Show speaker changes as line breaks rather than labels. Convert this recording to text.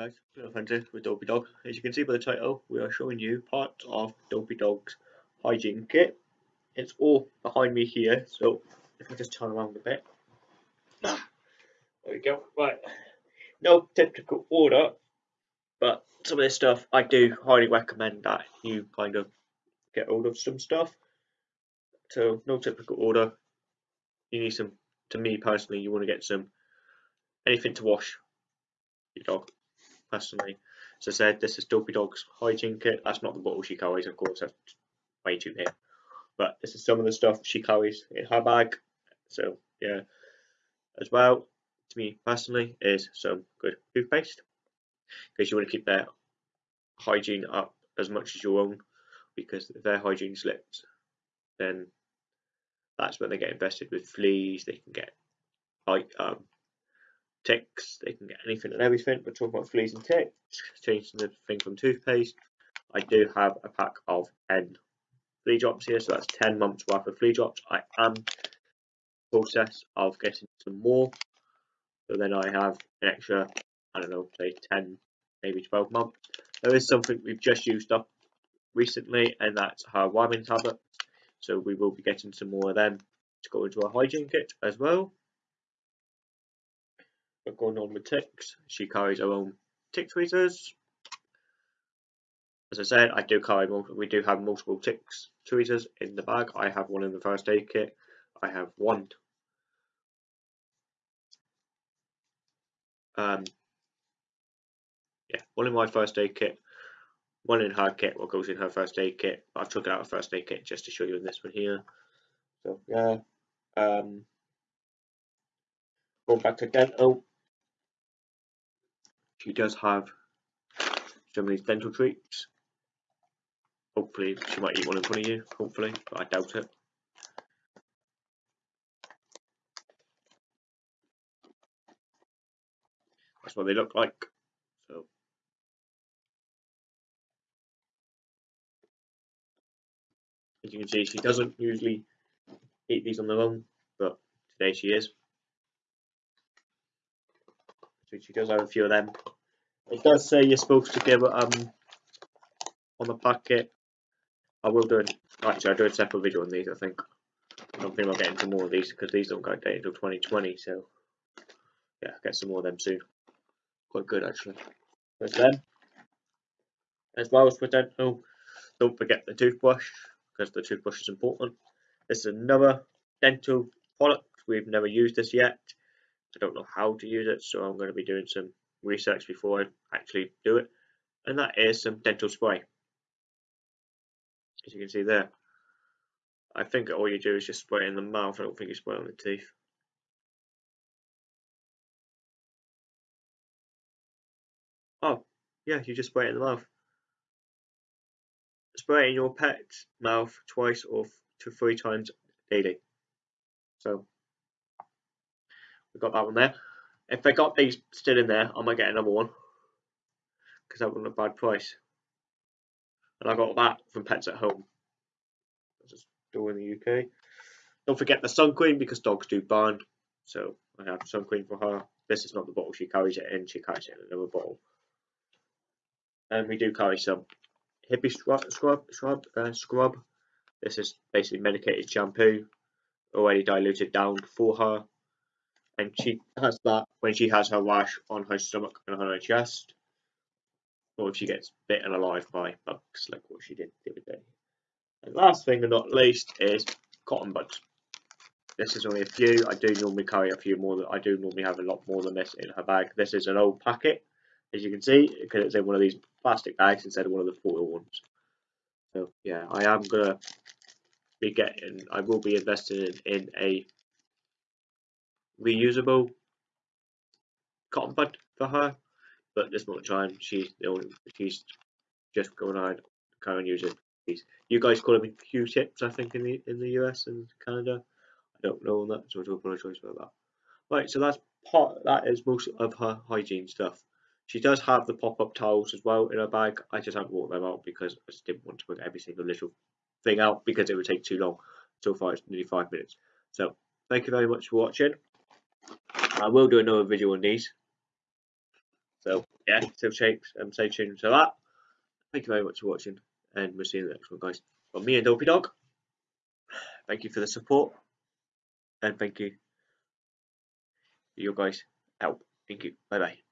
guys, Hunter with Dopey Dog. As you can see by the title, we are showing you parts of Dopey Dog's hygiene kit. It's all behind me here, so if I just turn around a bit. There we go, right. No typical order, but some of this stuff I do highly recommend that you kind of get hold of some stuff. So, no typical order. You need some, to me personally, you want to get some anything to wash your dog personally. As I said, this is Dopey Dog's hygiene kit. That's not the bottle she carries, of course, that's way too big. But this is some of the stuff she carries in her bag. So, yeah. As well, to me personally, is some good toothpaste. Because you want to keep their hygiene up as much as your own. Because if their hygiene slips, then that's when they get infested with fleas. They can get like um, ticks, they can get anything and everything. But talking about fleas and ticks, changing the thing from toothpaste, I do have a pack of 10 flea drops here, so that's 10 months worth of flea drops. I am process of getting some more, so then I have an extra, I don't know, say 10, maybe 12 months. There is something we've just used up recently, and that's her wiping tablet. So we will be getting some more of them to go into our hygiene kit as well going on with ticks, she carries her own tick tweezers. As I said, I do carry we do have multiple ticks tweezers in the bag. I have one in the first aid kit. I have one. Um, yeah, one in my first aid kit, one in her kit, what goes in her first aid kit. I've took out of first aid kit just to show you in this one here. So yeah, um, going back to dental, she does have some of these dental treats. Hopefully, she might eat one in front of you, hopefully, but I doubt it. That's what they look like. So, as you can see, she doesn't usually eat these on their own, but today she is which she does have a few of them. It does say you're supposed to give it um on the packet. I will do it. Actually, I'll do a separate video on these. I think. I don't think I'll get into more of these because these don't go date until 2020. So yeah, get some more of them soon. Quite good actually. There's them. As well as for dental, don't forget the toothbrush because the toothbrush is important. This is another dental product. We've never used this yet. I don't know how to use it, so I'm going to be doing some research before I actually do it. And that is some dental spray. As you can see there. I think all you do is just spray it in the mouth. I don't think you spray it on the teeth. Oh, yeah, you just spray it in the mouth. Spray it in your pet's mouth twice or to three times daily. So we've got that one there. If I got these still in there, I might get another one because that wasn't a bad price. And I got that from Pets at Home. Just store in the UK. Don't forget the sun cream because dogs do burn. So I have sun cream for her. This is not the bottle she carries it in. She carries it in another bottle. And we do carry some Hibiscrub, scrub, scrub, uh, scrub. This is basically medicated shampoo, already diluted down for her and she has that when she has her rash on her stomach and on her chest, or if she gets bitten alive by bugs like what she did the other day. And last thing and not least is cotton buds. This is only a few. I do normally carry a few more. Than, I do normally have a lot more than this in her bag. This is an old packet, as you can see, because it's in one of these plastic bags instead of one of the foil ones. So yeah, I am gonna be getting. I will be investing in, in a reusable cotton bud for her, but this moment time she's the only, she's just going on of using these. You guys call them Q-tips, I think, in the in the US and Canada. I don't know that, so I do apologise for that. Right, so that's part. That is most of her hygiene stuff. She does have the pop-up towels as well in her bag. I just haven't brought them out because I just didn't want to put every single little thing out because it would take too long. So far, it's nearly five minutes. So, thank you very much for watching. I will do another video on these. So yeah, still shakes and um, stay tuned to that. Thank you very much for watching, and we'll see you in the next one, guys. From me and Dopey Dog, thank you for the support, and thank you for your guys' help. Thank you. Bye bye.